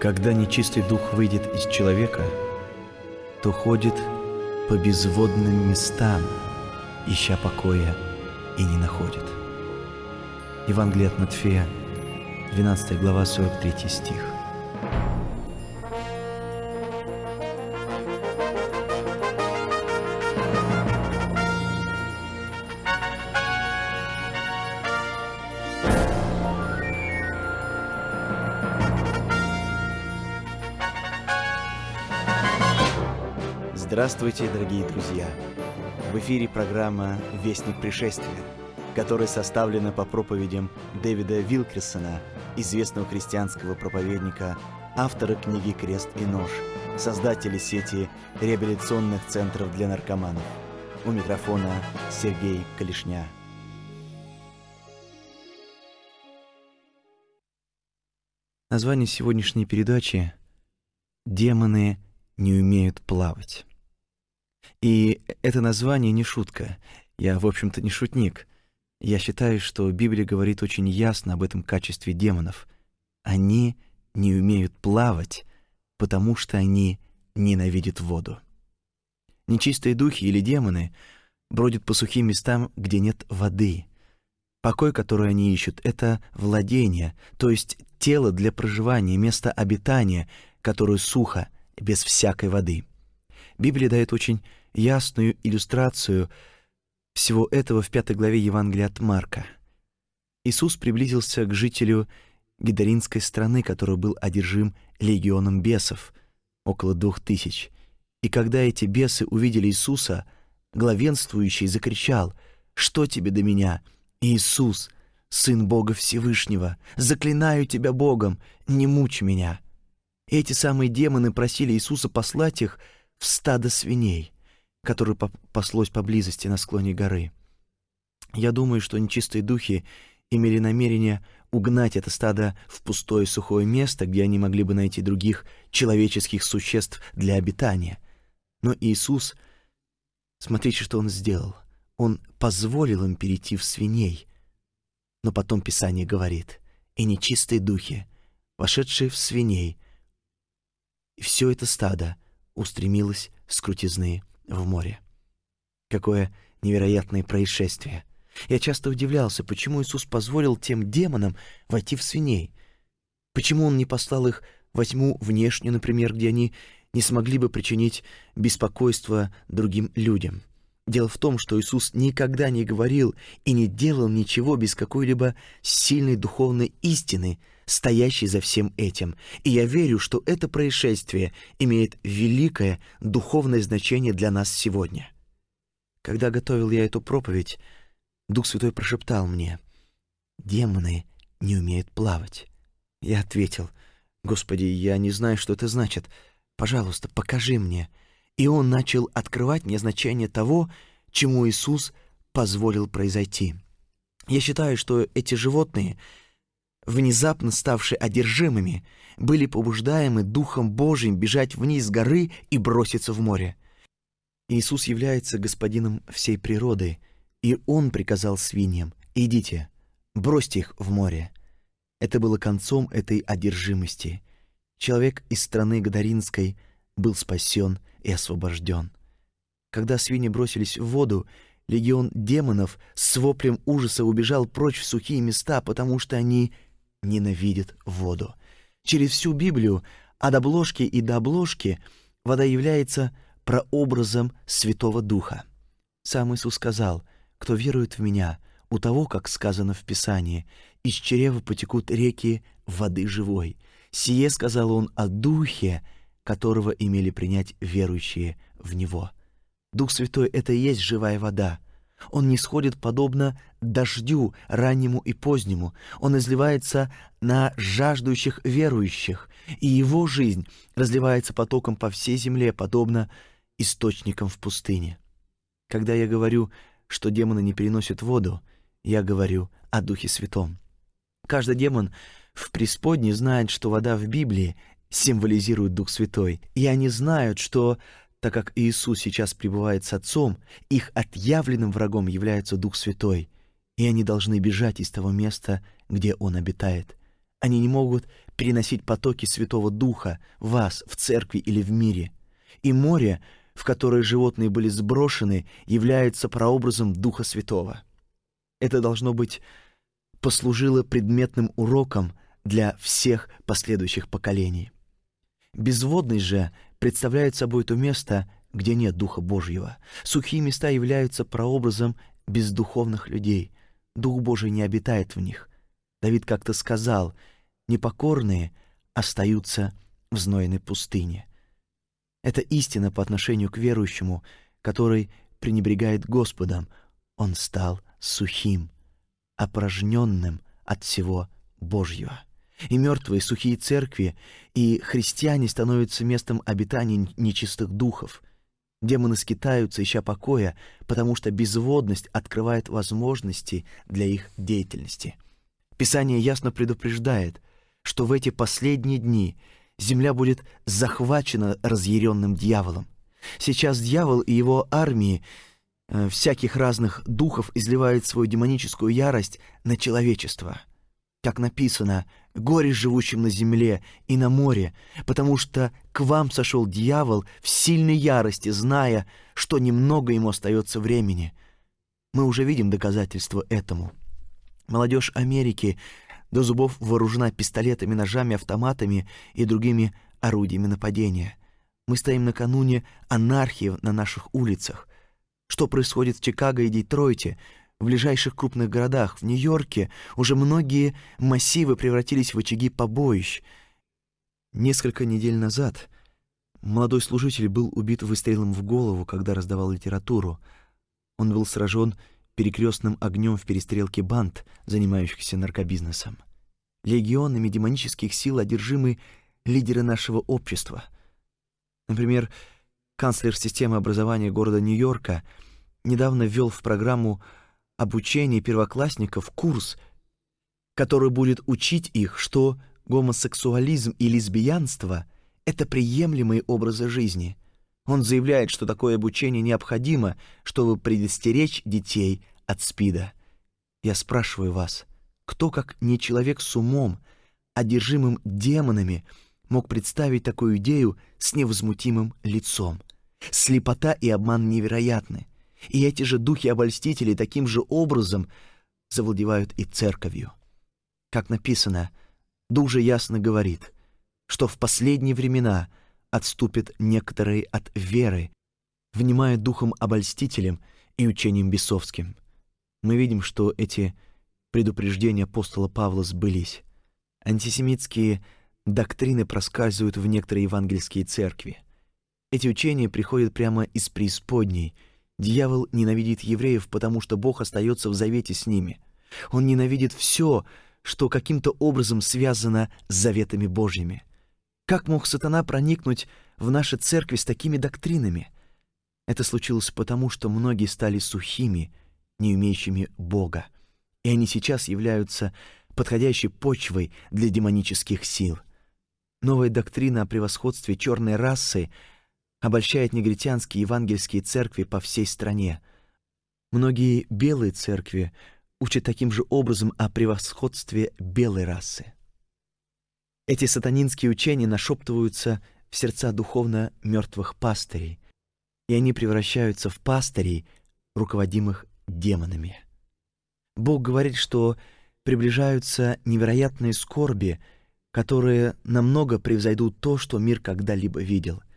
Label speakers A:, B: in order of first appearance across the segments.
A: Когда нечистый дух выйдет из человека, то ходит по безводным местам, ища покоя, и не находит. Евангелие от Матфея, 12 глава, 43 стих. Здравствуйте, дорогие друзья! В эфире программа «Вестник пришествия», которая составлена по проповедям Дэвида Вилкерсона, известного христианского проповедника, автора книги «Крест и нож», создателя сети реабилитационных центров для наркоманов. У микрофона Сергей Калишня. Название сегодняшней передачи «Демоны не умеют плавать». И это название не шутка. Я, в общем-то, не шутник. Я считаю, что Библия говорит очень ясно об этом качестве демонов. Они не умеют плавать, потому что они ненавидят воду. Нечистые духи или демоны бродят по сухим местам, где нет воды. Покой, который они ищут, — это владение, то есть тело для проживания, место обитания, которое сухо, без всякой воды. Библия дает очень ясную иллюстрацию всего этого в пятой главе Евангелия от Марка. Иисус приблизился к жителю Гидаринской страны, который был одержим легионом бесов, около двух тысяч. И когда эти бесы увидели Иисуса, главенствующий закричал «Что тебе до меня, Иисус, Сын Бога Всевышнего? Заклинаю тебя Богом, не мучь меня!» эти самые демоны просили Иисуса послать их в стадо свиней которое паслось поблизости на склоне горы. Я думаю, что нечистые духи имели намерение угнать это стадо в пустое сухое место, где они могли бы найти других человеческих существ для обитания. Но Иисус, смотрите, что Он сделал. Он позволил им перейти в свиней. Но потом Писание говорит, «И нечистые духи, вошедшие в свиней, и все это стадо устремилось с крутизны в море. Какое невероятное происшествие. Я часто удивлялся, почему Иисус позволил тем демонам войти в свиней. Почему Он не послал их во внешнюю, например, где они не смогли бы причинить беспокойство другим людям. Дело в том, что Иисус никогда не говорил и не делал ничего без какой-либо сильной духовной истины, стоящей за всем этим. И я верю, что это происшествие имеет великое духовное значение для нас сегодня. Когда готовил я эту проповедь, Дух Святой прошептал мне, «Демоны не умеют плавать». Я ответил, «Господи, я не знаю, что это значит. Пожалуйста, покажи мне». И он начал открывать мне значение того, чему Иисус позволил произойти. Я считаю, что эти животные, внезапно ставшие одержимыми, были побуждаемы Духом Божьим бежать вниз с горы и броситься в море. Иисус является господином всей природы, и Он приказал свиньям «Идите, бросьте их в море». Это было концом этой одержимости. Человек из страны Гадаринской был спасен и освобожден. Когда свиньи бросились в воду, легион демонов с воплем ужаса убежал прочь в сухие места, потому что они ненавидят воду. Через всю Библию от обложки и до обложки вода является прообразом Святого Духа. Сам Иисус сказал, «Кто верует в Меня, у того, как сказано в Писании, из чрева потекут реки воды живой». Сие сказал Он о Духе, которого имели принять верующие в Него. Дух Святой — это и есть живая вода. Он не сходит подобно дождю раннему и позднему. Он изливается на жаждущих верующих, и его жизнь разливается потоком по всей земле, подобно источникам в пустыне. Когда я говорю, что демоны не переносят воду, я говорю о Духе Святом. Каждый демон в преисподней знает, что вода в Библии символизирует Дух Святой, и они знают, что, так как Иисус сейчас пребывает с Отцом, их отъявленным врагом является Дух Святой, и они должны бежать из того места, где Он обитает. Они не могут переносить потоки Святого Духа в вас, в церкви или в мире. И море, в которое животные были сброшены, является прообразом Духа Святого. Это должно быть послужило предметным уроком для всех последующих поколений. Безводность же представляет собой то место, где нет Духа Божьего. Сухие места являются прообразом бездуховных людей. Дух Божий не обитает в них. Давид как-то сказал, непокорные остаются в знойной пустыне. Это истина по отношению к верующему, который пренебрегает Господом. Он стал сухим, опорожненным от всего Божьего. И мертвые сухие церкви, и христиане становятся местом обитания нечистых духов. Демоны скитаются, ища покоя, потому что безводность открывает возможности для их деятельности. Писание ясно предупреждает, что в эти последние дни земля будет захвачена разъяренным дьяволом. Сейчас дьявол и его армии э, всяких разных духов изливают свою демоническую ярость на человечество. Как написано, горе живущим на земле и на море, потому что к вам сошел дьявол в сильной ярости, зная, что немного ему остается времени. Мы уже видим доказательства этому. Молодежь Америки до зубов вооружена пистолетами, ножами, автоматами и другими орудиями нападения. Мы стоим накануне анархии на наших улицах. Что происходит в Чикаго и Детройте, в ближайших крупных городах, в Нью-Йорке, уже многие массивы превратились в очаги побоищ. Несколько недель назад молодой служитель был убит выстрелом в голову, когда раздавал литературу. Он был сражен перекрестным огнем в перестрелке банд, занимающихся наркобизнесом. Легионами демонических сил одержимы лидеры нашего общества. Например, канцлер системы образования города Нью-Йорка недавно ввел в программу обучения первоклассников курс, который будет учить их, что гомосексуализм и лесбиянство — это приемлемые образы жизни. Он заявляет, что такое обучение необходимо, чтобы предостеречь детей от СПИДа. Я спрашиваю вас, кто, как не человек с умом, одержимым демонами, мог представить такую идею с невозмутимым лицом? Слепота и обман невероятны. И эти же духи-обольстители таким же образом завладевают и церковью. Как написано, Дух же ясно говорит, что в последние времена отступят некоторые от веры, внимая духом-обольстителем и учением бесовским. Мы видим, что эти предупреждения апостола Павла сбылись. Антисемитские доктрины проскальзывают в некоторые евангельские церкви. Эти учения приходят прямо из преисподней — Дьявол ненавидит евреев, потому что Бог остается в завете с ними. Он ненавидит все, что каким-то образом связано с заветами Божьими. Как мог сатана проникнуть в наши церкви с такими доктринами? Это случилось потому, что многие стали сухими, не умеющими Бога, и они сейчас являются подходящей почвой для демонических сил. Новая доктрина о превосходстве черной расы — обольщает негритянские евангельские церкви по всей стране. Многие белые церкви учат таким же образом о превосходстве белой расы. Эти сатанинские учения нашептываются в сердца духовно мертвых пастырей, и они превращаются в пастырей, руководимых демонами. Бог говорит, что приближаются невероятные скорби, которые намного превзойдут то, что мир когда-либо видел —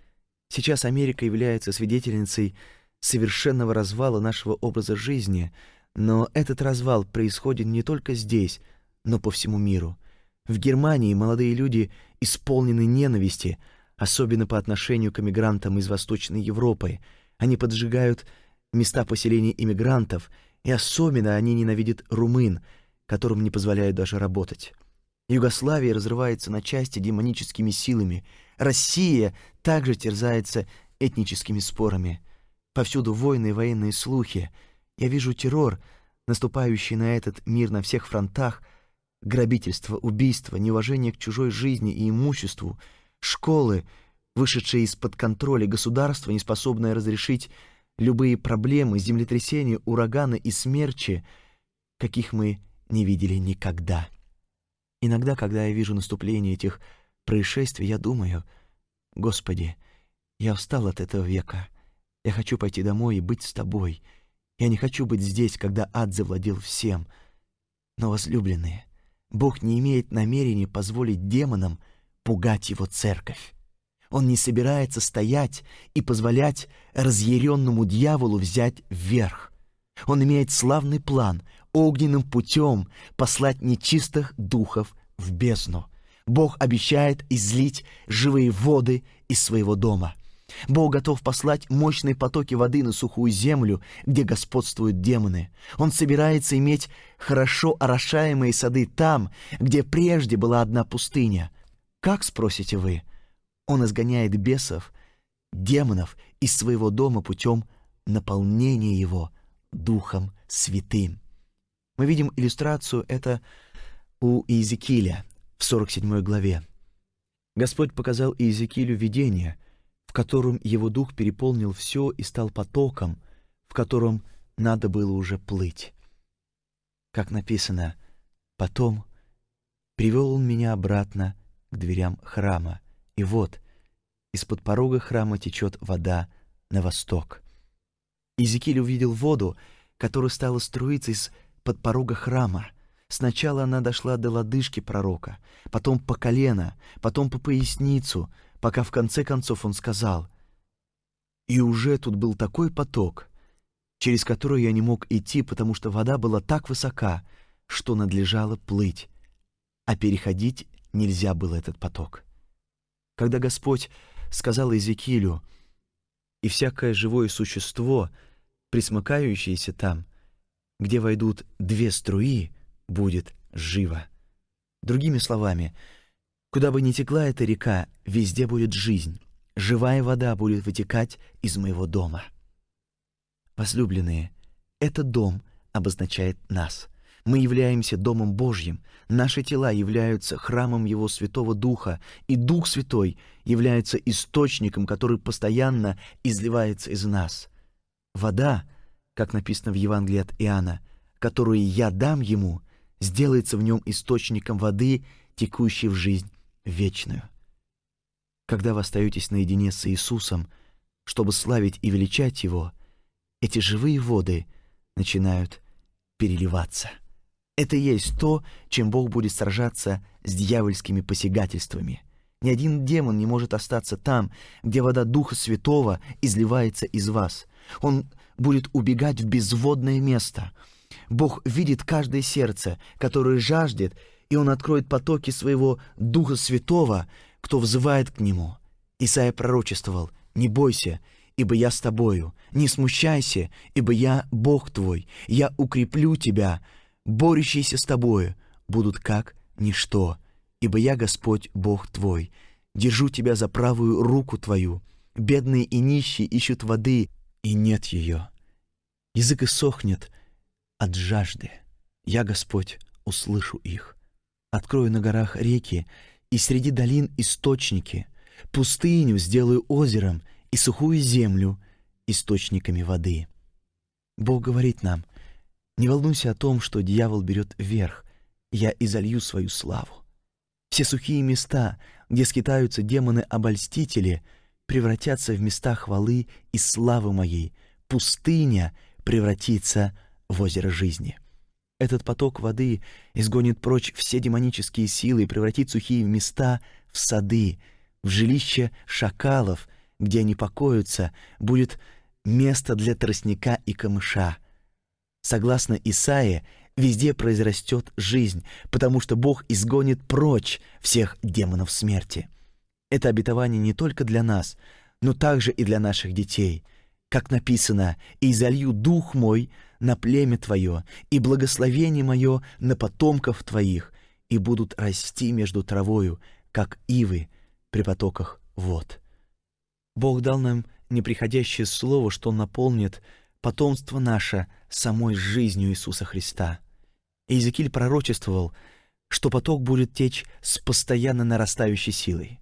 A: Сейчас Америка является свидетельницей совершенного развала нашего образа жизни, но этот развал происходит не только здесь, но по всему миру. В Германии молодые люди исполнены ненависти, особенно по отношению к эмигрантам из Восточной Европы. Они поджигают места поселения иммигрантов, и особенно они ненавидят румын, которым не позволяют даже работать. Югославия разрывается на части демоническими силами — Россия также терзается этническими спорами. Повсюду войны и военные слухи. Я вижу террор, наступающий на этот мир на всех фронтах, грабительство, убийство, неуважение к чужой жизни и имуществу, школы, вышедшие из-под контроля государства, неспособное разрешить любые проблемы, землетрясения, ураганы и смерчи, каких мы не видели никогда. Иногда, когда я вижу наступление этих происшествий, я думаю, «Господи, я устал от этого века. Я хочу пойти домой и быть с Тобой. Я не хочу быть здесь, когда ад завладел всем. Но, возлюбленные, Бог не имеет намерения позволить демонам пугать Его церковь. Он не собирается стоять и позволять разъяренному дьяволу взять вверх. Он имеет славный план огненным путем послать нечистых духов в бездну. Бог обещает излить живые воды из своего дома. Бог готов послать мощные потоки воды на сухую землю, где господствуют демоны. Он собирается иметь хорошо орошаемые сады там, где прежде была одна пустыня. Как, спросите вы? Он изгоняет бесов, демонов из своего дома путем наполнения его Духом Святым. Мы видим иллюстрацию это у Иезекииля в 47 главе. Господь показал Иезекиилю видение, в котором его дух переполнил все и стал потоком, в котором надо было уже плыть. Как написано, «Потом привел он меня обратно к дверям храма, и вот, из-под порога храма течет вода на восток». Иезекииль увидел воду, которая стала струиться из под порога храма. Сначала она дошла до лодыжки пророка, потом по колено, потом по поясницу, пока в конце концов он сказал, «И уже тут был такой поток, через который я не мог идти, потому что вода была так высока, что надлежало плыть, а переходить нельзя было этот поток». Когда Господь сказал Иезекиилю, «И всякое живое существо, присмыкающееся там, где войдут две струи, будет живо. Другими словами, куда бы ни текла эта река, везде будет жизнь. Живая вода будет вытекать из моего дома. Возлюбленные, этот дом обозначает нас. Мы являемся Домом Божьим, наши тела являются храмом Его Святого Духа, и Дух Святой является источником, который постоянно изливается из нас. Вода как написано в Евангелии от Иоанна, которую я дам ему, сделается в нем источником воды, текущей в жизнь вечную. Когда вы остаетесь наедине с Иисусом, чтобы славить и величать Его, эти живые воды начинают переливаться. Это и есть то, чем Бог будет сражаться с дьявольскими посягательствами. Ни один демон не может остаться там, где вода Духа Святого изливается из вас. Он будет убегать в безводное место. Бог видит каждое сердце, которое жаждет, и Он откроет потоки своего Духа Святого, кто взывает к Нему. Исаия пророчествовал, «Не бойся, ибо я с тобою, не смущайся, ибо я Бог твой, я укреплю тебя, борющиеся с тобою будут как ничто, ибо я Господь Бог твой, держу тебя за правую руку твою, бедные и нищие ищут воды, и нет ее. Язык иссохнет от жажды. Я, Господь, услышу их. Открою на горах реки, и среди долин источники. Пустыню сделаю озером, и сухую землю источниками воды. Бог говорит нам, не волнуйся о том, что дьявол берет вверх, я изолью свою славу. Все сухие места, где скитаются демоны-обольстители, превратятся в места хвалы и славы моей. Пустыня превратится в озеро жизни. Этот поток воды изгонит прочь все демонические силы и превратит сухие места в сады, в жилище шакалов, где они покоятся, будет место для тростника и камыша. Согласно Исаии, везде произрастет жизнь, потому что Бог изгонит прочь всех демонов смерти. Это обетование не только для нас, но также и для наших детей. Как написано, «И залью дух мой на племя твое, и благословение мое на потомков твоих, и будут расти между травою, как ивы при потоках вод». Бог дал нам неприходящее слово, что наполнит потомство наше самой жизнью Иисуса Христа. Иезекииль пророчествовал, что поток будет течь с постоянно нарастающей силой.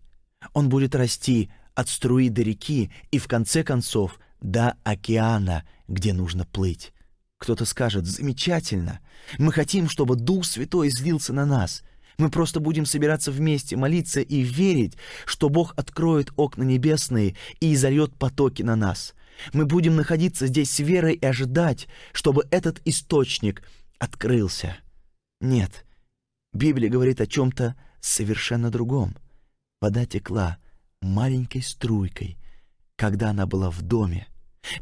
A: Он будет расти от струи до реки и, в конце концов, до океана, где нужно плыть. Кто-то скажет, замечательно, мы хотим, чтобы Дух Святой излился на нас. Мы просто будем собираться вместе, молиться и верить, что Бог откроет окна небесные и изольет потоки на нас. Мы будем находиться здесь с верой и ожидать, чтобы этот источник открылся. Нет, Библия говорит о чем-то совершенно другом. Вода текла маленькой струйкой, когда она была в доме.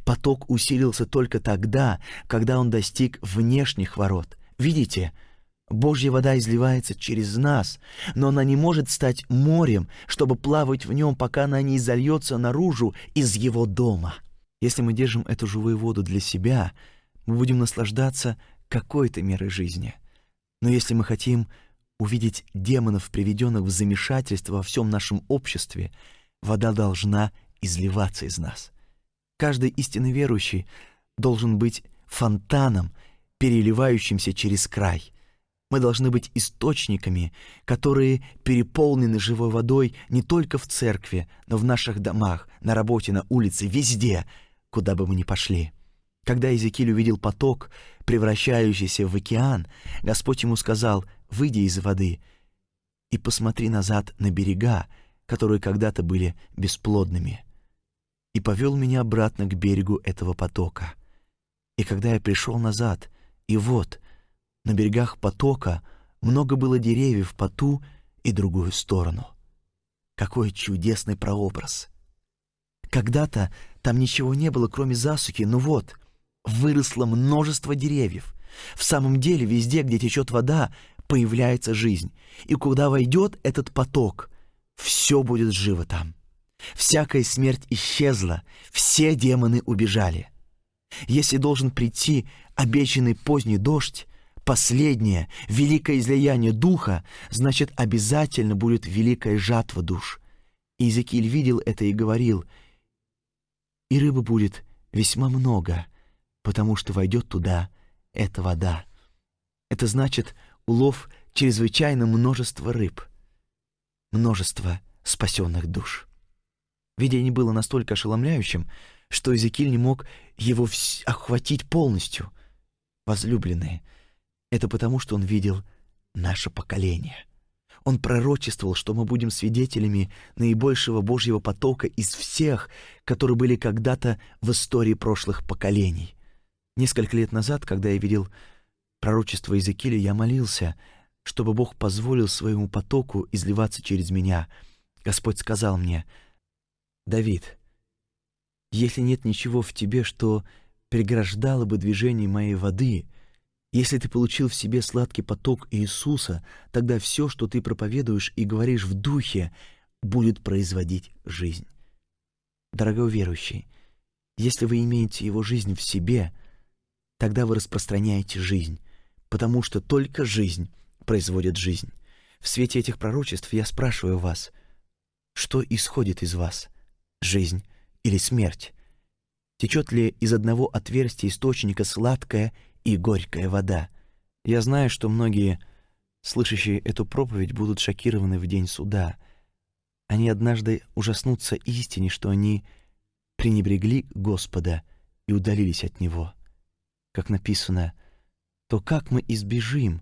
A: Поток усилился только тогда, когда он достиг внешних ворот. Видите, Божья вода изливается через нас, но она не может стать морем, чтобы плавать в нем, пока она не изольется наружу из его дома. Если мы держим эту живую воду для себя, мы будем наслаждаться какой-то мерой жизни. Но если мы хотим увидеть демонов, приведенных в замешательство во всем нашем обществе, вода должна изливаться из нас. Каждый истинно верующий должен быть фонтаном, переливающимся через край. Мы должны быть источниками, которые переполнены живой водой не только в церкви, но в наших домах, на работе, на улице, везде, куда бы мы ни пошли. Когда Иезекииль увидел поток, превращающийся в океан, Господь ему сказал, «Выйди из воды и посмотри назад на берега, которые когда-то были бесплодными» и повел меня обратно к берегу этого потока. И когда я пришел назад, и вот, на берегах потока много было деревьев по ту и другую сторону. Какой чудесный прообраз! Когда-то там ничего не было, кроме засухи, но вот, выросло множество деревьев. В самом деле, везде, где течет вода, появляется жизнь. И куда войдет этот поток, все будет живо там. Всякая смерть исчезла, все демоны убежали. Если должен прийти обещанный поздний дождь, последнее, великое излияние духа, значит, обязательно будет великая жатва душ. Иезекииль видел это и говорил, и рыбы будет весьма много, потому что войдет туда эта вода. Это значит улов чрезвычайно множества рыб, множество спасенных душ. Видение было настолько ошеломляющим, что Эзекиль не мог его охватить полностью. Возлюбленные, это потому, что он видел наше поколение. Он пророчествовал, что мы будем свидетелями наибольшего Божьего потока из всех, которые были когда-то в истории прошлых поколений. Несколько лет назад, когда я видел пророчество Иезекииля, я молился, чтобы Бог позволил своему потоку изливаться через меня. Господь сказал мне — Давид, если нет ничего в тебе, что преграждало бы движение моей воды, если ты получил в себе сладкий поток Иисуса, тогда все, что ты проповедуешь и говоришь в духе, будет производить жизнь. Дорогой верующий, если вы имеете его жизнь в себе, тогда вы распространяете жизнь, потому что только жизнь производит жизнь. В свете этих пророчеств я спрашиваю вас, что исходит из вас — жизнь или смерть? Течет ли из одного отверстия источника сладкая и горькая вода? Я знаю, что многие, слышащие эту проповедь, будут шокированы в день суда. Они однажды ужаснутся истине, что они пренебрегли Господа и удалились от Него. Как написано, то как мы избежим,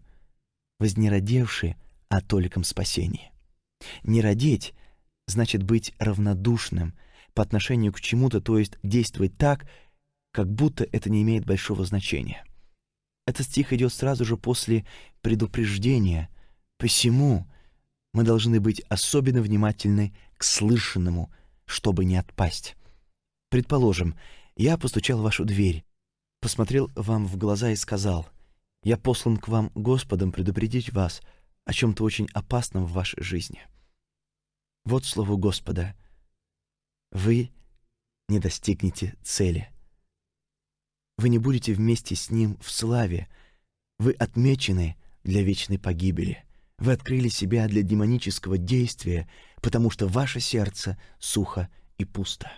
A: вознеродевши о толиком спасении? Не родить значит быть равнодушным — по отношению к чему-то, то есть действовать так, как будто это не имеет большого значения. Этот стих идет сразу же после предупреждения. Посему мы должны быть особенно внимательны к слышанному, чтобы не отпасть. Предположим, я постучал в вашу дверь, посмотрел вам в глаза и сказал, «Я послан к вам Господом предупредить вас о чем-то очень опасном в вашей жизни». Вот слово Господа — вы не достигнете цели. Вы не будете вместе с Ним в славе. Вы отмечены для вечной погибели. Вы открыли себя для демонического действия, потому что ваше сердце сухо и пусто.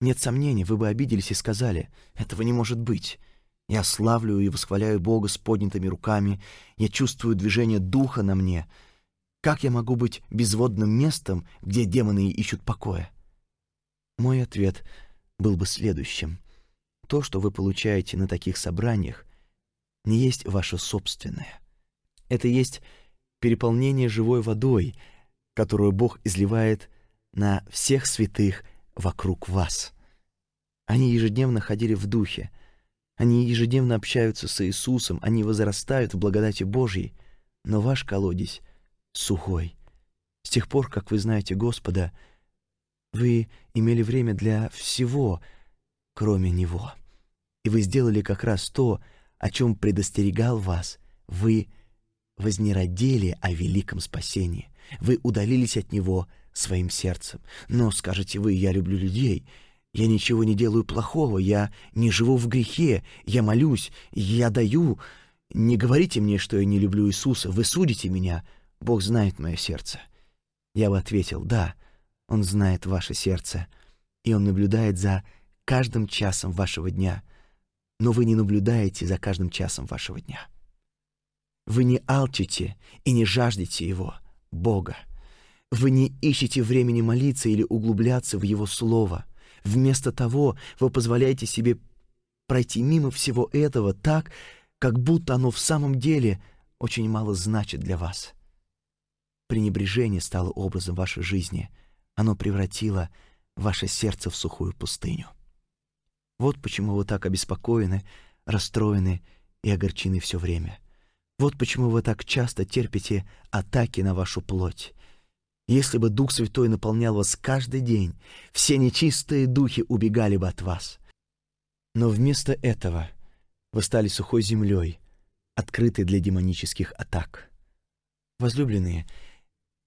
A: Нет сомнений, вы бы обиделись и сказали, «Этого не может быть». Я славлю и восхваляю Бога с поднятыми руками, я чувствую движение Духа на мне. Как я могу быть безводным местом, где демоны ищут покоя? Мой ответ был бы следующим. То, что вы получаете на таких собраниях, не есть ваше собственное. Это есть переполнение живой водой, которую Бог изливает на всех святых вокруг вас. Они ежедневно ходили в духе, они ежедневно общаются с Иисусом, они возрастают в благодати Божьей, но ваш колодец сухой. С тех пор, как вы знаете Господа, вы имели время для всего, кроме Него. И вы сделали как раз то, о чем предостерегал вас. Вы вознеродели о великом спасении. Вы удалились от Него своим сердцем. Но, скажете вы, я люблю людей, я ничего не делаю плохого, я не живу в грехе, я молюсь, я даю. Не говорите мне, что я не люблю Иисуса, вы судите меня. Бог знает мое сердце. Я бы ответил, да, Он знает ваше сердце, и Он наблюдает за каждым часом вашего дня, но вы не наблюдаете за каждым часом вашего дня. Вы не алчите и не жаждете Его, Бога. Вы не ищете времени молиться или углубляться в Его Слово — Вместо того вы позволяете себе пройти мимо всего этого так, как будто оно в самом деле очень мало значит для вас. Пренебрежение стало образом вашей жизни. Оно превратило ваше сердце в сухую пустыню. Вот почему вы так обеспокоены, расстроены и огорчены все время. Вот почему вы так часто терпите атаки на вашу плоть. Если бы Дух Святой наполнял вас каждый день, все нечистые духи убегали бы от вас. Но вместо этого вы стали сухой землей, открытой для демонических атак. Возлюбленные,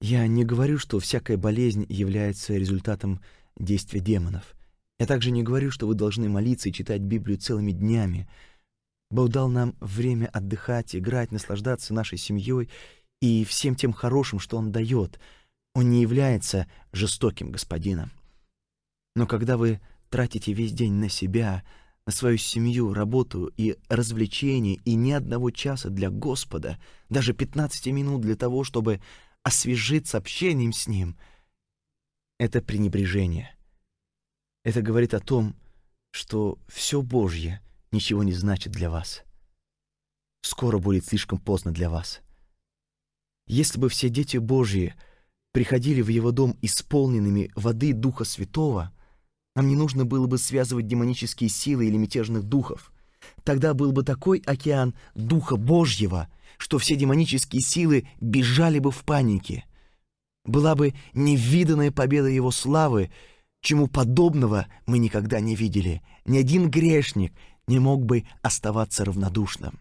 A: я не говорю, что всякая болезнь является результатом действия демонов. Я также не говорю, что вы должны молиться и читать Библию целыми днями. Бог дал нам время отдыхать, играть, наслаждаться нашей семьей и всем тем хорошим, что Он дает — он не является жестоким господином. Но когда вы тратите весь день на себя, на свою семью, работу и развлечения, и ни одного часа для Господа, даже 15 минут для того, чтобы освежиться общением с Ним, это пренебрежение. Это говорит о том, что все Божье ничего не значит для вас. Скоро будет слишком поздно для вас. Если бы все дети Божьи — приходили в его дом исполненными воды Духа Святого, нам не нужно было бы связывать демонические силы или мятежных духов. Тогда был бы такой океан Духа Божьего, что все демонические силы бежали бы в панике. Была бы невиданная победа Его славы, чему подобного мы никогда не видели. Ни один грешник не мог бы оставаться равнодушным.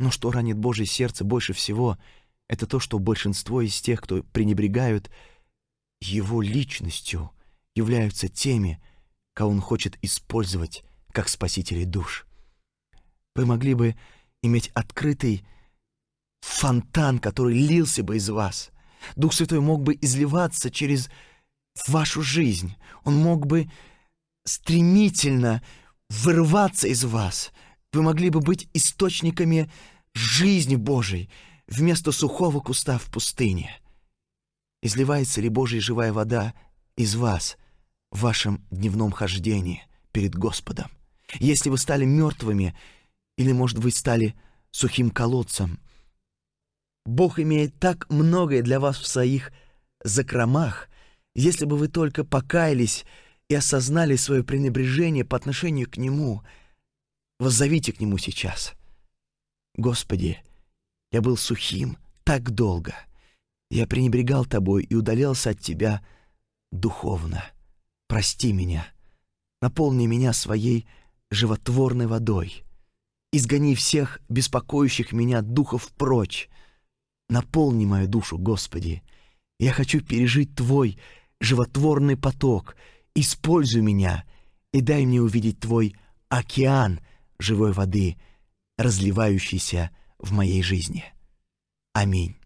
A: Но что ранит Божье сердце больше всего — это то, что большинство из тех, кто пренебрегают его личностью, являются теми, кого он хочет использовать как спасителей душ. Вы могли бы иметь открытый фонтан, который лился бы из вас. Дух Святой мог бы изливаться через вашу жизнь. Он мог бы стремительно вырываться из вас. Вы могли бы быть источниками жизни Божией, вместо сухого куста в пустыне? Изливается ли Божья живая вода из вас в вашем дневном хождении перед Господом? Если вы стали мертвыми, или, может быть, стали сухим колодцем, Бог имеет так многое для вас в своих закромах, если бы вы только покаялись и осознали свое пренебрежение по отношению к Нему, воззовите к Нему сейчас. Господи, я был сухим так долго. Я пренебрегал тобой и удалялся от тебя духовно. Прости меня. Наполни меня своей животворной водой. Изгони всех беспокоящих меня духов прочь. Наполни мою душу, Господи. Я хочу пережить Твой животворный поток. Используй меня и дай мне увидеть Твой океан живой воды, разливающийся в моей жизни. Аминь.